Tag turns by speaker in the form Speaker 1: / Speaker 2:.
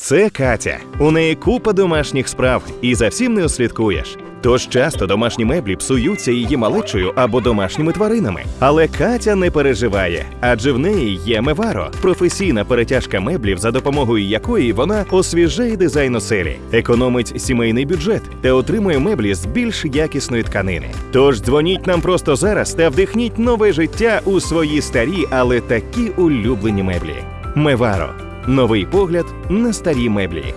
Speaker 1: Це Катя. У неї купа домашніх справ, і за всім не услідкуєш. Тож часто домашні меблі псуються її малечою або домашніми тваринами. Але Катя не переживає, адже в неї є Меваро професійна перетяжка меблів, за допомогою якої вона освіжає дизайн оселі, економить сімейний бюджет та отримує меблі з більш якісної тканини. Тож дзвоніть нам просто зараз та вдихніть нове життя у свої старі, але такі улюблені меблі. Меваро новий погляд на старі меблі.